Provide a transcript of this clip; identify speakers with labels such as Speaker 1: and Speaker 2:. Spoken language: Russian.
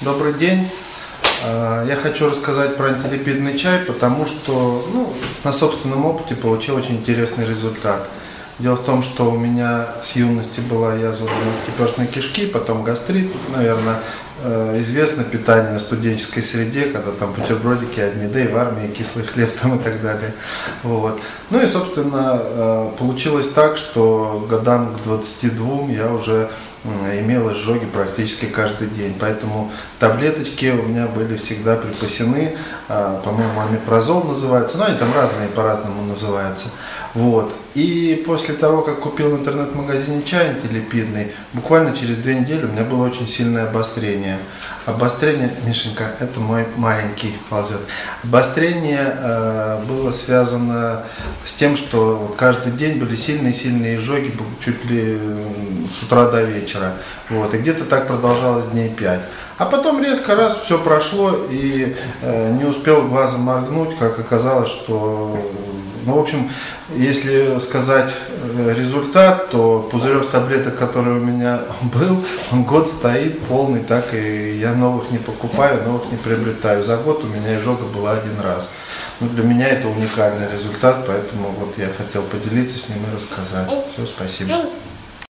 Speaker 1: Добрый день. А, Я хочу рассказать про антилипидный чай, потому что ну, на собственном опыте получил очень интересный результат. Дело в том, что у меня с юности была язва двенадцатиперстной кишки, потом гастрит, наверное, известно питание в студенческой среде, когда там бутербродики и в армии кислый хлеб там и так далее. Вот. Ну и, собственно, э, получилось так, что годам к 22 я уже имел изжоги практически каждый день. Поэтому таблеточки у меня были всегда припасены, а, по-моему, амипрозол называется, ну они там разные по-разному называются. Вот. И после того, как купил в интернет-магазине чай антилипидный, буквально через две недели у меня было очень сильное обострение. Обострение, Мишенька, это мой маленький ползет. Обострение э, было связано с тем, что каждый день были сильные-сильные изжоги, чуть ли с утра до вечера. Вот. И где-то так продолжалось дней пять. А потом резко раз все прошло и э, не успел глазом моргнуть, как оказалось, что ну, в общем, если сказать э, результат, то пузырек таблеток, который у меня был, он год стоит полный, так и я новых не покупаю, новых не приобретаю. За год у меня изжога была один раз. Ну, для меня это уникальный результат, поэтому вот я хотел поделиться с ним и рассказать. Все, спасибо.